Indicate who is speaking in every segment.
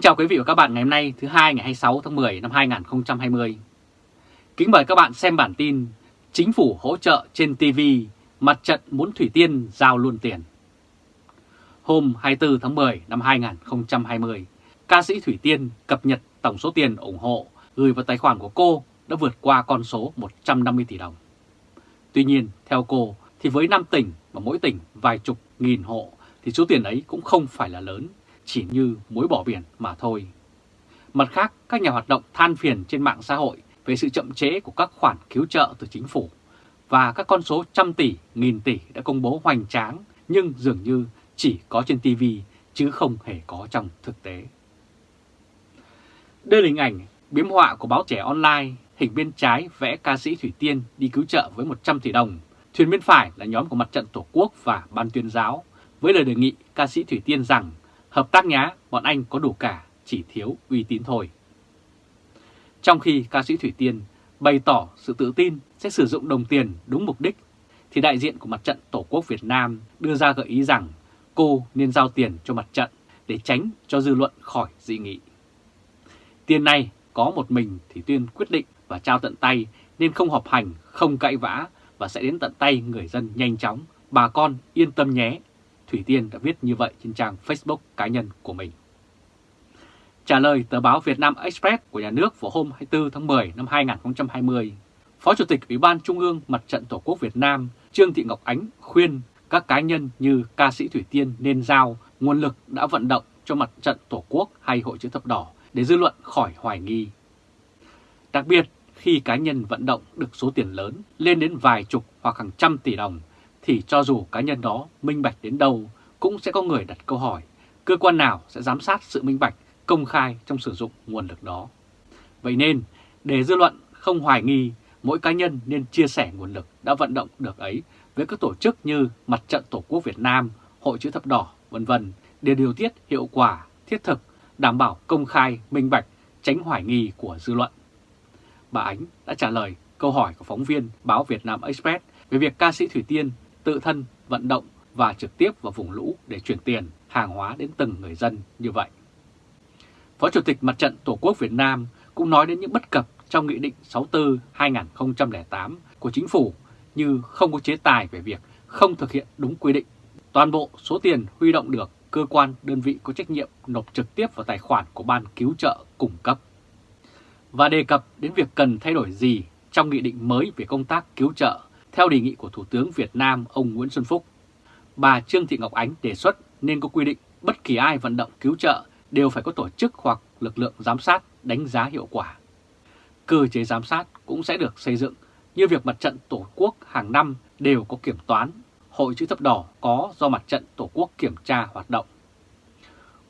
Speaker 1: Kính chào quý vị và các bạn ngày hôm nay thứ hai ngày 26 tháng 10 năm 2020. Kính mời các bạn xem bản tin Chính phủ hỗ trợ trên TV, mặt trận muốn Thủy Tiên giao luôn tiền. Hôm 24 tháng 10 năm 2020, ca sĩ Thủy Tiên cập nhật tổng số tiền ủng hộ gửi vào tài khoản của cô đã vượt qua con số 150 tỷ đồng. Tuy nhiên, theo cô, thì với 5 tỉnh và mỗi tỉnh vài chục nghìn hộ thì số tiền ấy cũng không phải là lớn chỉ như muối bỏ biển mà thôi. Mặt khác, các nhà hoạt động than phiền trên mạng xã hội về sự chậm trễ của các khoản cứu trợ từ chính phủ và các con số trăm tỷ, nghìn tỷ đã công bố hoành tráng nhưng dường như chỉ có trên TV chứ không hề có trong thực tế. Đây là hình ảnh biếm họa của báo trẻ online, hình bên trái vẽ ca sĩ Thủy Tiên đi cứu trợ với 100 tỷ đồng, thuyền bên phải là nhóm của mặt trận Tổ quốc và ban tuyên giáo, với lời đề nghị ca sĩ Thủy Tiên rằng Hợp tác nhá, bọn anh có đủ cả, chỉ thiếu uy tín thôi. Trong khi ca sĩ Thủy Tiên bày tỏ sự tự tin sẽ sử dụng đồng tiền đúng mục đích, thì đại diện của mặt trận Tổ quốc Việt Nam đưa ra gợi ý rằng cô nên giao tiền cho mặt trận để tránh cho dư luận khỏi dị nghị. Tiền này có một mình thì Tuyên quyết định và trao tận tay nên không họp hành, không cãi vã và sẽ đến tận tay người dân nhanh chóng. Bà con yên tâm nhé, Thủy Tiên đã viết như vậy trên trang Facebook cá nhân của mình. Trả lời tờ báo Việt Nam Express của nhà nước vào hôm 24 tháng 10 năm 2020, Phó Chủ tịch Ủy ban Trung ương Mặt trận Tổ quốc Việt Nam Trương Thị Ngọc Ánh khuyên các cá nhân như ca sĩ Thủy Tiên nên giao nguồn lực đã vận động cho Mặt trận Tổ quốc hay Hội chữ thập đỏ để dư luận khỏi hoài nghi. Đặc biệt, khi cá nhân vận động được số tiền lớn lên đến vài chục hoặc hàng trăm tỷ đồng thì cho dù cá nhân đó minh bạch đến đâu cũng sẽ có người đặt câu hỏi cơ quan nào sẽ giám sát sự minh bạch công khai trong sử dụng nguồn lực đó. Vậy nên, để dư luận không hoài nghi, mỗi cá nhân nên chia sẻ nguồn lực đã vận động được ấy với các tổ chức như Mặt trận Tổ quốc Việt Nam, Hội chữ thập đỏ, vân vân để điều tiết hiệu quả, thiết thực, đảm bảo công khai, minh bạch, tránh hoài nghi của dư luận. Bà Ánh đã trả lời câu hỏi của phóng viên báo Việt Nam Express về việc ca sĩ Thủy Tiên tự thân vận động và trực tiếp vào vùng lũ để chuyển tiền, hàng hóa đến từng người dân như vậy. Phó Chủ tịch Mặt trận Tổ quốc Việt Nam cũng nói đến những bất cập trong Nghị định 64-2008 của Chính phủ như không có chế tài về việc không thực hiện đúng quy định. Toàn bộ số tiền huy động được cơ quan đơn vị có trách nhiệm nộp trực tiếp vào tài khoản của Ban Cứu trợ cung cấp. Và đề cập đến việc cần thay đổi gì trong nghị định mới về công tác cứu trợ theo đề nghị của Thủ tướng Việt Nam ông Nguyễn Xuân Phúc, bà Trương Thị Ngọc Ánh đề xuất nên có quy định bất kỳ ai vận động cứu trợ đều phải có tổ chức hoặc lực lượng giám sát đánh giá hiệu quả. Cơ chế giám sát cũng sẽ được xây dựng như việc mặt trận Tổ quốc hàng năm đều có kiểm toán, Hội chữ thập đỏ có do mặt trận Tổ quốc kiểm tra hoạt động.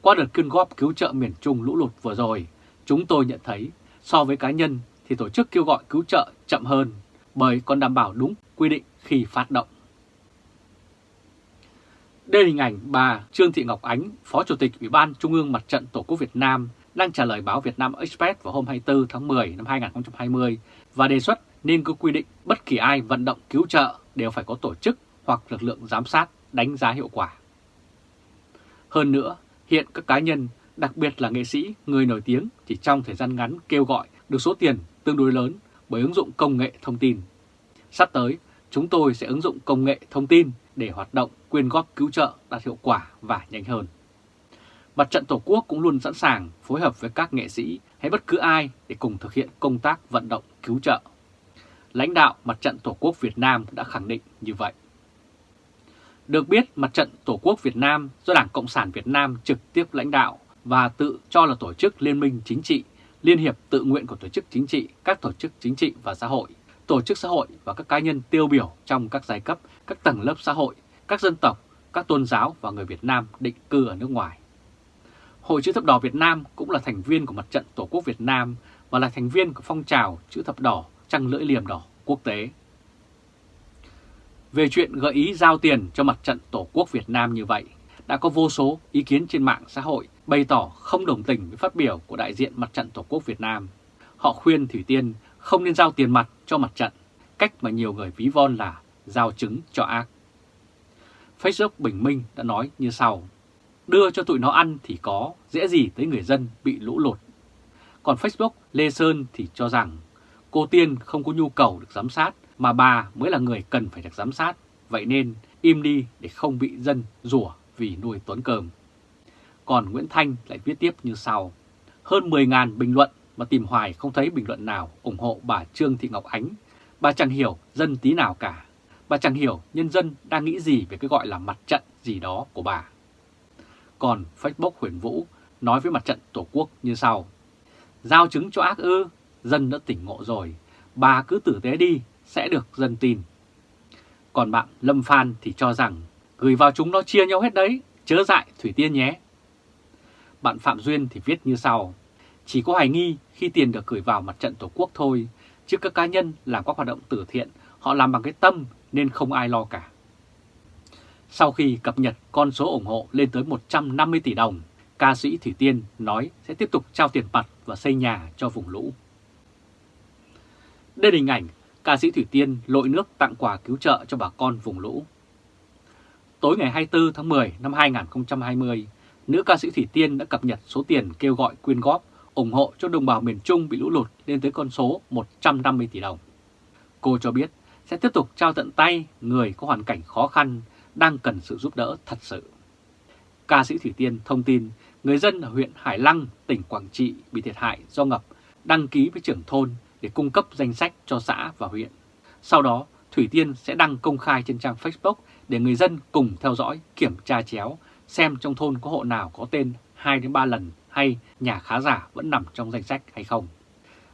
Speaker 1: Qua đợt quyên góp cứu trợ miền Trung lũ lụt vừa rồi, chúng tôi nhận thấy so với cá nhân thì tổ chức kêu gọi cứu trợ chậm hơn bởi còn đảm bảo đúng quy định khi phát động. Đây là hình ảnh bà Trương Thị Ngọc Ánh, Phó Chủ tịch Ủy ban Trung ương Mặt trận Tổ quốc Việt Nam đang trả lời báo Việt Nam Express vào hôm 24 tháng 10 năm 2020 và đề xuất nên có quy định bất kỳ ai vận động cứu trợ đều phải có tổ chức hoặc lực lượng giám sát đánh giá hiệu quả. Hơn nữa, hiện các cá nhân, đặc biệt là nghệ sĩ, người nổi tiếng chỉ trong thời gian ngắn kêu gọi được số tiền tương đối lớn bởi ứng dụng công nghệ thông tin. Sắp tới, chúng tôi sẽ ứng dụng công nghệ thông tin để hoạt động quyên góp cứu trợ đạt hiệu quả và nhanh hơn. Mặt trận Tổ quốc cũng luôn sẵn sàng phối hợp với các nghệ sĩ hay bất cứ ai để cùng thực hiện công tác vận động cứu trợ. Lãnh đạo Mặt trận Tổ quốc Việt Nam đã khẳng định như vậy. Được biết, Mặt trận Tổ quốc Việt Nam do Đảng Cộng sản Việt Nam trực tiếp lãnh đạo và tự cho là tổ chức liên minh chính trị liên hiệp tự nguyện của tổ chức chính trị, các tổ chức chính trị và xã hội, tổ chức xã hội và các cá nhân tiêu biểu trong các giai cấp, các tầng lớp xã hội, các dân tộc, các tôn giáo và người Việt Nam định cư ở nước ngoài. Hội chữ thập đỏ Việt Nam cũng là thành viên của Mặt trận Tổ quốc Việt Nam và là thành viên của phong trào chữ thập đỏ trăng lưỡi liềm đỏ quốc tế. Về chuyện gợi ý giao tiền cho Mặt trận Tổ quốc Việt Nam như vậy, đã có vô số ý kiến trên mạng xã hội bày tỏ không đồng tình với phát biểu của đại diện Mặt trận Tổ quốc Việt Nam. Họ khuyên Thủy Tiên không nên giao tiền mặt cho mặt trận, cách mà nhiều người ví von là giao chứng cho ác. Facebook Bình Minh đã nói như sau. đưa cho tụi nó ăn thì có, dễ gì tới người dân bị lũ lụt. Còn Facebook, Lê Sơn thì cho rằng cô Tiên không có nhu cầu được giám sát mà bà mới là người cần phải được giám sát, vậy nên im đi để không bị dân rủa vì nuôi tuấn cơm. Còn Nguyễn Thanh lại viết tiếp như sau. Hơn 10.000 bình luận mà tìm hoài không thấy bình luận nào ủng hộ bà Trương Thị Ngọc Ánh. Bà chẳng hiểu dân tí nào cả. Bà chẳng hiểu nhân dân đang nghĩ gì về cái gọi là mặt trận gì đó của bà. Còn Facebook Huyền Vũ nói với mặt trận Tổ quốc như sau. Giao chứng cho ác ư, dân đã tỉnh ngộ rồi, bà cứ tử tế đi, sẽ được dân tin. Còn bạn Lâm Phan thì cho rằng gửi vào chúng nó chia nhau hết đấy, chớ dại Thủy Tiên nhé. Bạn Phạm Duyên thì viết như sau, chỉ có hoài nghi khi tiền được gửi vào mặt trận Tổ quốc thôi, chứ các cá nhân làm các hoạt động từ thiện, họ làm bằng cái tâm nên không ai lo cả. Sau khi cập nhật con số ủng hộ lên tới 150 tỷ đồng, ca sĩ Thủy Tiên nói sẽ tiếp tục trao tiền mặt và xây nhà cho vùng lũ. Đây là hình ảnh ca sĩ Thủy Tiên lội nước tặng quà cứu trợ cho bà con vùng lũ. Tối ngày 24 tháng 10 năm 2020, nữ ca sĩ Thủy Tiên đã cập nhật số tiền kêu gọi quyên góp ủng hộ cho đồng bào miền Trung bị lũ lụt lên tới con số 150 tỷ đồng. Cô cho biết sẽ tiếp tục trao tận tay người có hoàn cảnh khó khăn đang cần sự giúp đỡ thật sự. Ca sĩ Thủy Tiên thông tin người dân ở huyện Hải Lăng, tỉnh Quảng Trị bị thiệt hại do ngập đăng ký với trưởng thôn để cung cấp danh sách cho xã và huyện. Sau đó, Thủy Tiên sẽ đăng công khai trên trang Facebook để người dân cùng theo dõi, kiểm tra chéo xem trong thôn có hộ nào có tên 2-3 lần hay nhà khá giả vẫn nằm trong danh sách hay không.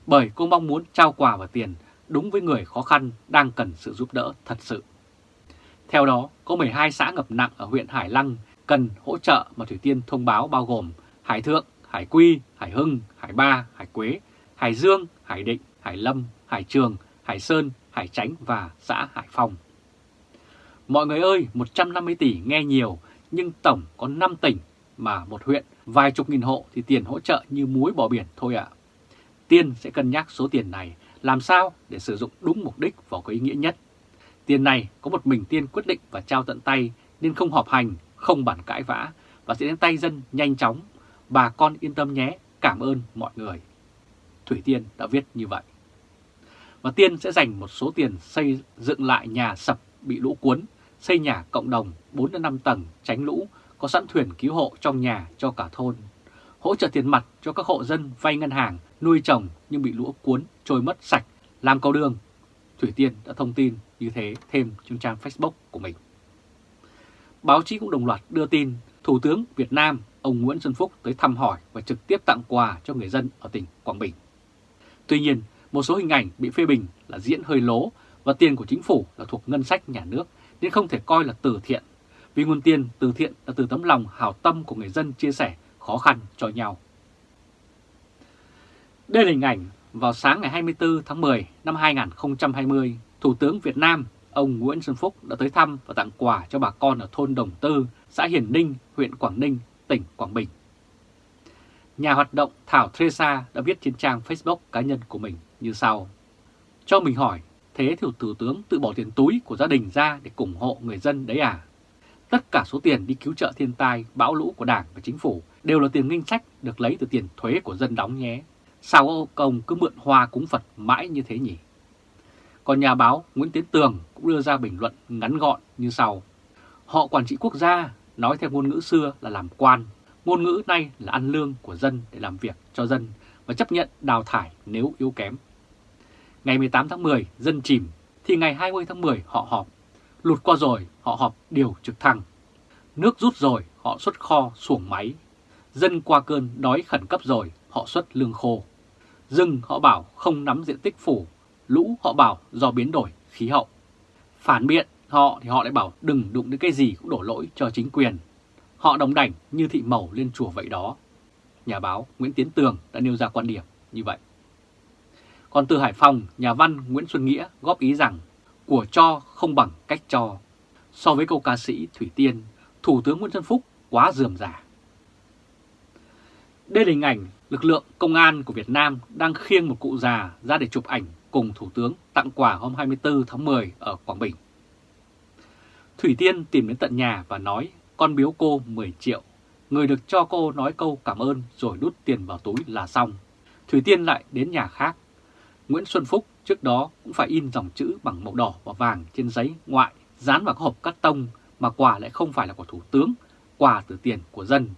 Speaker 1: Bởi cô mong muốn trao quà và tiền đúng với người khó khăn đang cần sự giúp đỡ thật sự. Theo đó, có 12 xã ngập nặng ở huyện Hải Lăng cần hỗ trợ mà Thủy Tiên thông báo bao gồm Hải Thượng, Hải Quy, Hải Hưng, Hải Ba, Hải Quế, Hải Dương, Hải Định, Hải Lâm, Hải Trường, Hải Sơn, Hải Chánh và xã Hải Phòng. Mọi người ơi, 150 tỷ nghe nhiều, nhưng tổng có 5 tỉnh mà một huyện vài chục nghìn hộ thì tiền hỗ trợ như muối bỏ biển thôi ạ. Tiên sẽ cân nhắc số tiền này làm sao để sử dụng đúng mục đích và có ý nghĩa nhất. Tiền này có một mình Tiên quyết định và trao tận tay nên không họp hành, không bản cãi vã và sẽ đến tay dân nhanh chóng. Bà con yên tâm nhé, cảm ơn mọi người. Thủy Tiên đã viết như vậy. Và Tiên sẽ dành một số tiền xây dựng lại nhà sập bị lũ cuốn, xây nhà cộng đồng 4-5 tầng tránh lũ, có sẵn thuyền cứu hộ trong nhà cho cả thôn. Hỗ trợ tiền mặt cho các hộ dân vay ngân hàng, nuôi trồng nhưng bị lũ cuốn, trôi mất sạch, làm cầu đường. Thủy Tiên đã thông tin như thế thêm trên trang Facebook của mình. Báo chí cũng đồng loạt đưa tin Thủ tướng Việt Nam ông Nguyễn Xuân Phúc tới thăm hỏi và trực tiếp tặng quà cho người dân ở tỉnh Quảng Bình. Tuy nhiên, một số hình ảnh bị phê bình là diễn hơi lố và tiền của chính phủ là thuộc ngân sách nhà nước nên không thể coi là từ thiện. Vì nguồn tiền từ thiện là từ tấm lòng hào tâm của người dân chia sẻ khó khăn cho nhau. Đây là hình ảnh vào sáng ngày 24 tháng 10 năm 2020, Thủ tướng Việt Nam ông Nguyễn Xuân Phúc đã tới thăm và tặng quà cho bà con ở thôn Đồng Tư, xã Hiền Ninh, huyện Quảng Ninh, tỉnh Quảng Bình. Nhà hoạt động Thảo Theresa đã viết trên trang Facebook cá nhân của mình như sau. Cho mình hỏi, thế thì Thủ tướng tự bỏ tiền túi của gia đình ra để ủng hộ người dân đấy à? Tất cả số tiền đi cứu trợ thiên tai, bão lũ của Đảng và Chính phủ đều là tiền ngân sách được lấy từ tiền thuế của dân đóng nhé. Sao ông cứ mượn hoa cúng Phật mãi như thế nhỉ? Còn nhà báo Nguyễn Tiến Tường cũng đưa ra bình luận ngắn gọn như sau. Họ quản trị quốc gia, nói theo ngôn ngữ xưa là làm quan, ngôn ngữ nay là ăn lương của dân để làm việc cho dân và chấp nhận đào thải nếu yếu kém. Ngày 18 tháng 10, dân chìm, thì ngày 20 tháng 10 họ họp. Lụt qua rồi, họ họp điều trực thăng. Nước rút rồi, họ xuất kho xuồng máy. Dân qua cơn đói khẩn cấp rồi, họ xuất lương khô. Rừng họ bảo không nắm diện tích phủ, lũ họ bảo do biến đổi khí hậu. Phản biện họ thì họ lại bảo đừng đụng đến cái gì cũng đổ lỗi cho chính quyền. Họ đồng đảnh như thị màu lên chùa vậy đó. Nhà báo Nguyễn Tiến Tường đã nêu ra quan điểm như vậy. Còn từ Hải Phòng, nhà văn Nguyễn Xuân Nghĩa góp ý rằng của cho không bằng cách cho. So với câu ca sĩ Thủy Tiên, Thủ tướng Nguyễn Xuân Phúc quá dườm giả. Đây là hình ảnh lực lượng công an của Việt Nam đang khiêng một cụ già ra để chụp ảnh cùng Thủ tướng tặng quà hôm 24 tháng 10 ở Quảng Bình. Thủy Tiên tìm đến tận nhà và nói con biếu cô 10 triệu, người được cho cô nói câu cảm ơn rồi đút tiền vào túi là xong. Thủy Tiên lại đến nhà khác. Nguyễn Xuân Phúc trước đó cũng phải in dòng chữ bằng màu đỏ và vàng trên giấy ngoại dán vào các hộp cắt tông mà quà lại không phải là của Thủ tướng, quà từ tiền của dân.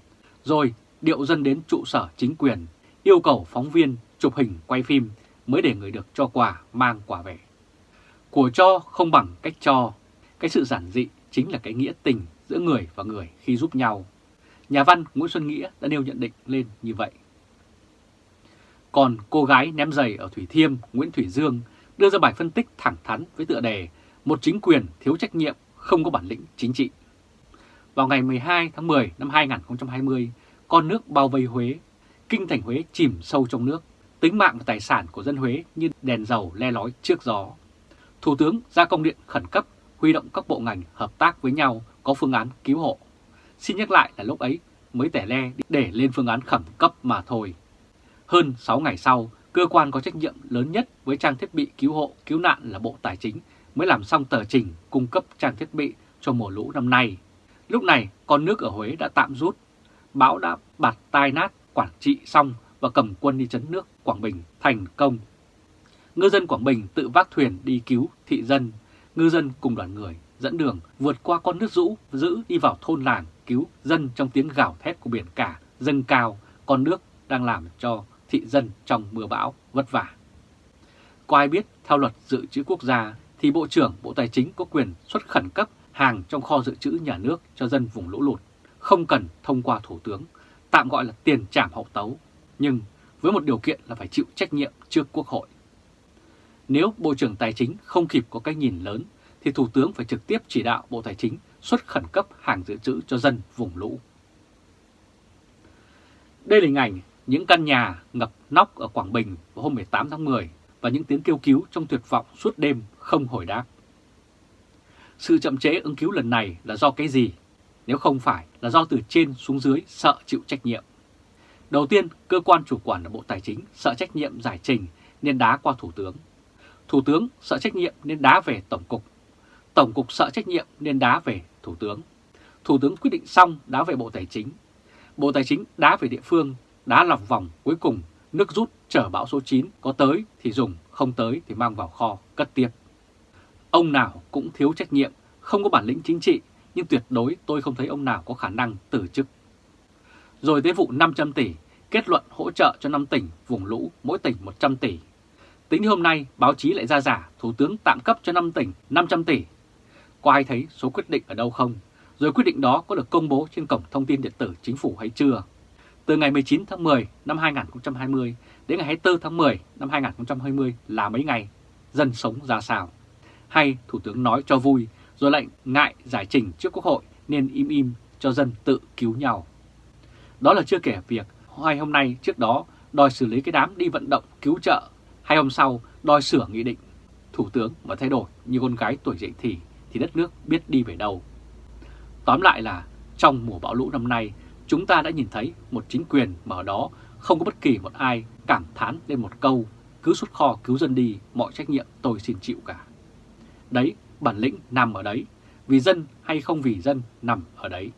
Speaker 1: Rồi điệu dân đến trụ sở chính quyền, yêu cầu phóng viên chụp hình quay phim mới để người được cho quà mang quà về. Của cho không bằng cách cho, cái sự giản dị chính là cái nghĩa tình giữa người và người khi giúp nhau. Nhà văn Nguyễn Xuân Nghĩa đã nêu nhận định lên như vậy. Còn cô gái ném giày ở Thủy Thiêm Nguyễn Thủy Dương đưa ra bài phân tích thẳng thắn với tựa đề Một chính quyền thiếu trách nhiệm không có bản lĩnh chính trị. Vào ngày 12 tháng 10 năm 2020, con nước bao vây Huế, kinh thành Huế chìm sâu trong nước, tính mạng và tài sản của dân Huế như đèn dầu le lói trước gió. Thủ tướng ra công điện khẩn cấp huy động các bộ ngành hợp tác với nhau có phương án cứu hộ. Xin nhắc lại là lúc ấy mới tẻ le để lên phương án khẩn cấp mà thôi. Hơn 6 ngày sau, cơ quan có trách nhiệm lớn nhất với trang thiết bị cứu hộ, cứu nạn là Bộ Tài chính mới làm xong tờ trình cung cấp trang thiết bị cho mùa lũ năm nay. Lúc này, con nước ở Huế đã tạm rút, bão đã bạt tai nát quản trị xong và cầm quân đi chấn nước Quảng Bình thành công. Ngư dân Quảng Bình tự vác thuyền đi cứu thị dân, ngư dân cùng đoàn người dẫn đường vượt qua con nước rũ giữ đi vào thôn làng cứu dân trong tiếng gào thét của biển cả dâng cao, con nước đang làm cho thị dân trong mưa bão vất vả. Có ai biết theo luật dự trữ quốc gia thì Bộ trưởng Bộ Tài chính có quyền xuất khẩn cấp hàng trong kho dự trữ nhà nước cho dân vùng lũ lụt, không cần thông qua Thủ tướng, tạm gọi là tiền trảm hậu tấu, nhưng với một điều kiện là phải chịu trách nhiệm trước Quốc hội. Nếu Bộ trưởng Tài chính không kịp có cái nhìn lớn, thì Thủ tướng phải trực tiếp chỉ đạo Bộ Tài chính xuất khẩn cấp hàng dự trữ cho dân vùng lũ. Đây là hình ảnh những căn nhà ngập nóc ở Quảng Bình vào hôm 18 tháng 10 và những tiếng kêu cứu trong tuyệt vọng suốt đêm không hồi đáp. Sự chậm chế ứng cứu lần này là do cái gì? Nếu không phải là do từ trên xuống dưới sợ chịu trách nhiệm. Đầu tiên, cơ quan chủ quản là Bộ Tài chính sợ trách nhiệm giải trình nên đá qua Thủ tướng. Thủ tướng sợ trách nhiệm nên đá về Tổng cục. Tổng cục sợ trách nhiệm nên đá về Thủ tướng. Thủ tướng quyết định xong đá về Bộ Tài chính. Bộ Tài chính đá về địa phương, đá lọc vòng cuối cùng nước rút chở bão số 9 có tới thì dùng, không tới thì mang vào kho cất tiếp. Ông nào cũng thiếu trách nhiệm, không có bản lĩnh chính trị, nhưng tuyệt đối tôi không thấy ông nào có khả năng từ chức. Rồi tới vụ 500 tỷ, kết luận hỗ trợ cho 5 tỉnh vùng lũ, mỗi tỉnh 100 tỷ. Tính hôm nay, báo chí lại ra giả Thủ tướng tạm cấp cho 5 tỉnh 500 tỷ. Có ai thấy số quyết định ở đâu không? Rồi quyết định đó có được công bố trên cổng thông tin điện tử chính phủ hay chưa? Từ ngày 19 tháng 10 năm 2020 đến ngày 24 tháng 10 năm 2020 là mấy ngày, dân sống ra sao? Hay Thủ tướng nói cho vui rồi lại ngại giải trình trước Quốc hội nên im im cho dân tự cứu nhau. Đó là chưa kể việc hai hôm nay trước đó đòi xử lý cái đám đi vận động cứu trợ, hai hôm sau đòi sửa nghị định. Thủ tướng mà thay đổi như con gái tuổi dậy thì thì đất nước biết đi về đâu. Tóm lại là trong mùa bão lũ năm nay chúng ta đã nhìn thấy một chính quyền mà ở đó không có bất kỳ một ai cảm thán lên một câu cứ xuất kho cứu dân đi, mọi trách nhiệm tôi xin chịu cả. Đấy, bản lĩnh nằm ở đấy, vì dân hay không vì dân nằm ở đấy.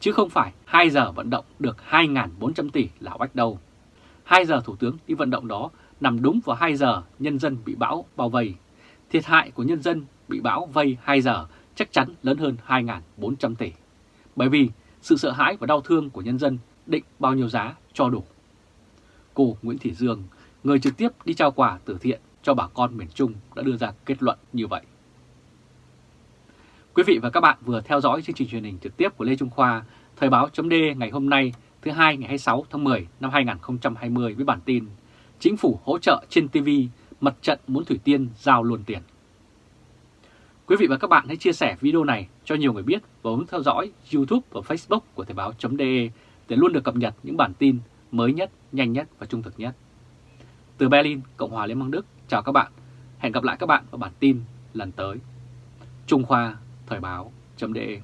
Speaker 1: Chứ không phải 2 giờ vận động được 2.400 tỷ là oách đâu. 2 giờ Thủ tướng đi vận động đó nằm đúng vào 2 giờ nhân dân bị bão bao vây. Thiệt hại của nhân dân bị bão vây 2 giờ chắc chắn lớn hơn 2.400 tỷ. Bởi vì sự sợ hãi và đau thương của nhân dân định bao nhiêu giá cho đủ. Cô Nguyễn Thị Dương, người trực tiếp đi trao quà từ thiện cho bà con miền Trung đã đưa ra kết luận như vậy. Quý vị và các bạn vừa theo dõi chương trình truyền hình trực tiếp của Lê Trung Khoa, Thời báo chấm ngày hôm nay thứ hai ngày 26 tháng 10 năm 2020 với bản tin Chính phủ hỗ trợ trên TV, mặt trận muốn Thủy Tiên giao luôn tiền. Quý vị và các bạn hãy chia sẻ video này cho nhiều người biết và bấm theo dõi YouTube và Facebook của Thời báo.de để luôn được cập nhật những bản tin mới nhất, nhanh nhất và trung thực nhất. Từ Berlin, Cộng hòa Liên bang Đức, chào các bạn. Hẹn gặp lại các bạn vào bản tin lần tới. Trung Khoa, Thời báo.de